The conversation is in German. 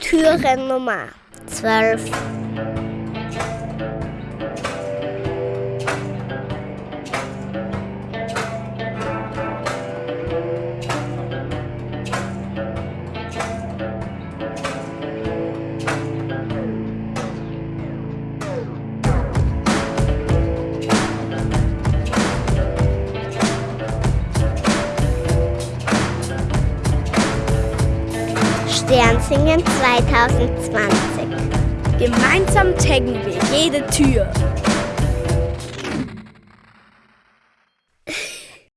Türe Nummer 12. Sternsingen 2020. Gemeinsam taggen wir jede Tür.